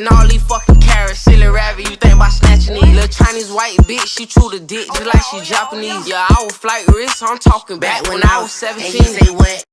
and all these fucking carrots. Silly rabbit, you think about snatching these. Little Chinese white bitch, she chew the dick just like she Japanese. Yeah, I was flight risk, I'm talking back when I was 17. They say what?